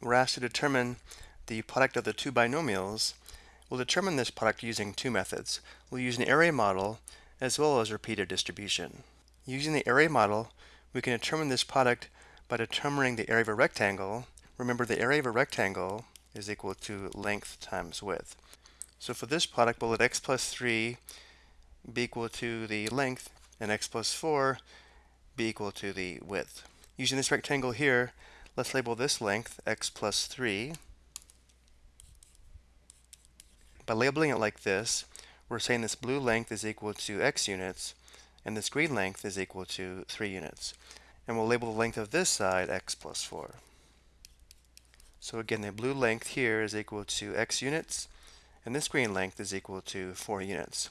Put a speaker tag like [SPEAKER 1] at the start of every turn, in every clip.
[SPEAKER 1] we're asked to determine the product of the two binomials. We'll determine this product using two methods. We'll use an array model as well as repeated distribution. Using the array model, we can determine this product by determining the area of a rectangle. Remember, the area of a rectangle is equal to length times width. So for this product, we'll let x plus 3 be equal to the length and x plus 4 be equal to the width. Using this rectangle here, let's label this length x plus 3. By labeling it like this, we're saying this blue length is equal to x units, and this green length is equal to 3 units. And we'll label the length of this side x plus 4. So again, the blue length here is equal to x units, and this green length is equal to 4 units.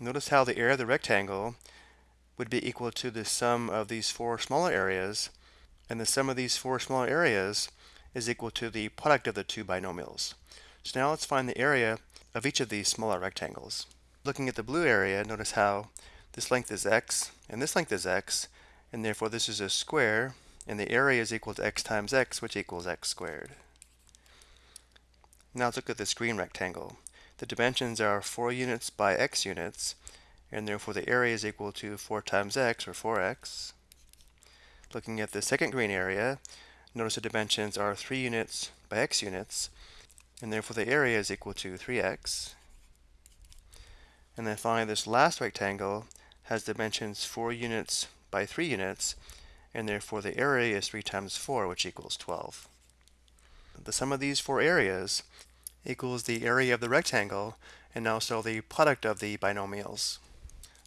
[SPEAKER 1] Notice how the area of the rectangle would be equal to the sum of these four smaller areas, and the sum of these four smaller areas is equal to the product of the two binomials. So now let's find the area of each of these smaller rectangles. Looking at the blue area, notice how this length is x, and this length is x, and therefore this is a square, and the area is equal to x times x, which equals x squared. Now let's look at this green rectangle. The dimensions are 4 units by x units, and therefore the area is equal to 4 times x, or 4x. Looking at the second green area, notice the dimensions are 3 units by x units, and therefore the area is equal to 3x. And then finally this last rectangle has dimensions 4 units by 3 units, and therefore the area is 3 times 4, which equals 12. The sum of these four areas equals the area of the rectangle and also the product of the binomials.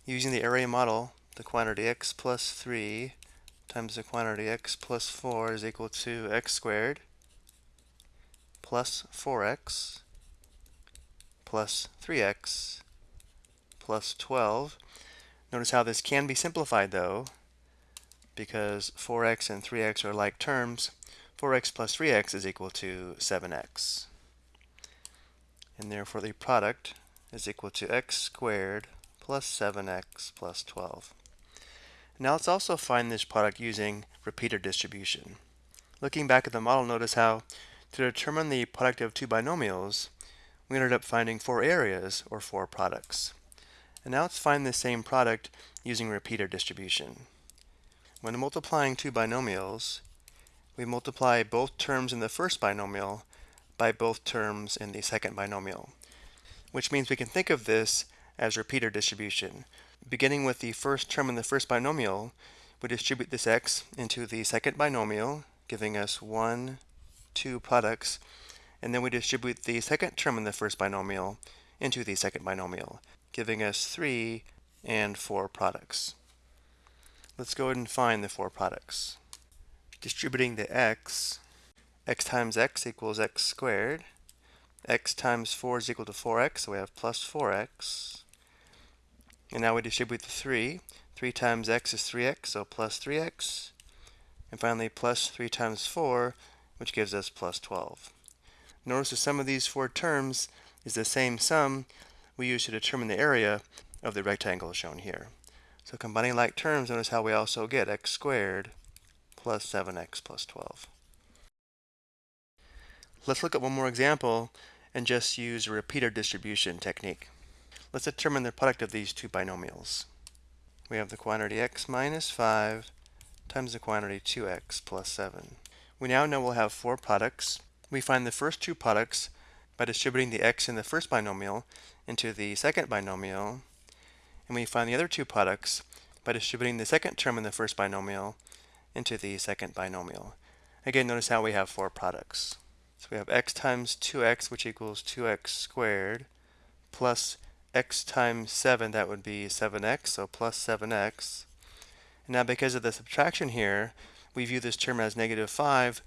[SPEAKER 1] Using the area model, the quantity x plus 3 times the quantity x plus 4 is equal to x squared plus 4x plus 3x plus 12. Notice how this can be simplified though, because 4x and 3x are like terms. 4x plus 3x is equal to 7x. And therefore the product is equal to x squared plus 7x plus 12. Now let's also find this product using repeated distribution. Looking back at the model, notice how to determine the product of two binomials, we ended up finding four areas, or four products. And now let's find the same product using repeated distribution. When multiplying two binomials, we multiply both terms in the first binomial by both terms in the second binomial, which means we can think of this as repeated distribution. Beginning with the first term in the first binomial, we distribute this x into the second binomial, giving us 1, 2 products, and then we distribute the second term in the first binomial into the second binomial, giving us 3 and 4 products. Let's go ahead and find the four products. Distributing the x, x times x equals x squared. x times 4 is equal to 4x, so we have plus 4x. And now we distribute the 3. 3 times x is 3x, so plus 3x. And finally, plus 3 times 4, which gives us plus 12. Notice the sum of these four terms is the same sum we use to determine the area of the rectangle shown here. So combining like terms, notice how we also get x squared plus 7x plus 12. Let's look at one more example and just use a repeated distribution technique. Let's determine the product of these two binomials. We have the quantity x minus 5 times the quantity 2x plus 7. We now know we'll have four products. We find the first two products by distributing the x in the first binomial into the second binomial, and we find the other two products by distributing the second term in the first binomial into the second binomial. Again, notice how we have four products. So we have x times 2x, which equals 2x squared, plus x times 7, that would be 7x, so plus 7x. And now because of the subtraction here, we view this term as negative 5,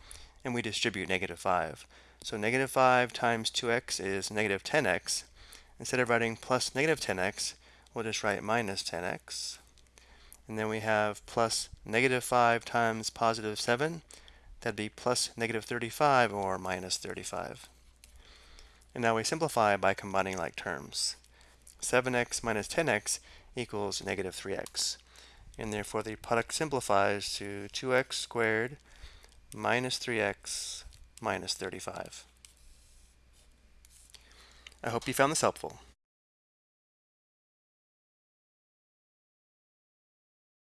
[SPEAKER 1] and we distribute negative 5. So negative 5 times 2x is negative 10x. Instead of writing plus negative 10x, we'll just write minus 10x. And then we have plus negative 5 times positive 7. That'd be plus negative 35 or minus 35. And now we simplify by combining like terms. 7x minus 10x equals negative 3x. And therefore the product simplifies to 2x squared minus 3x minus 35. I hope you found this helpful.